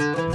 Bye.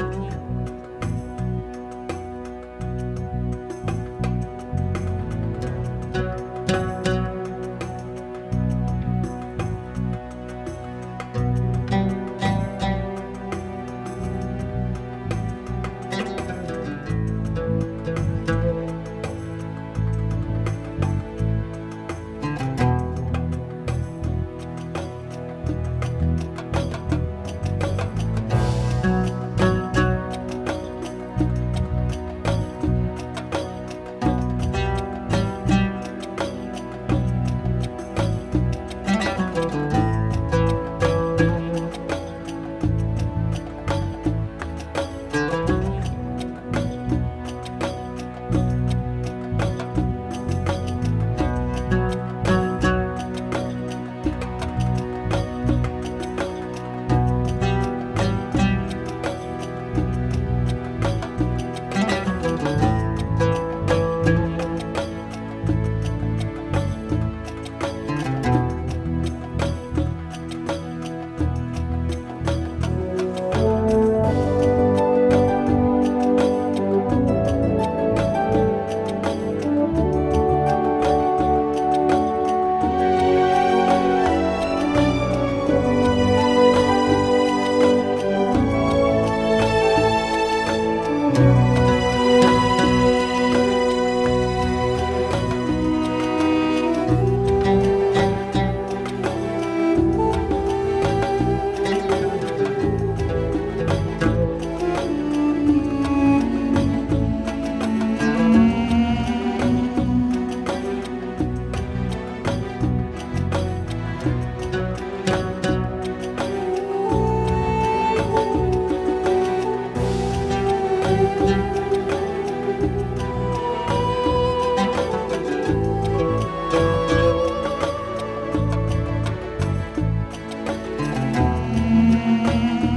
you.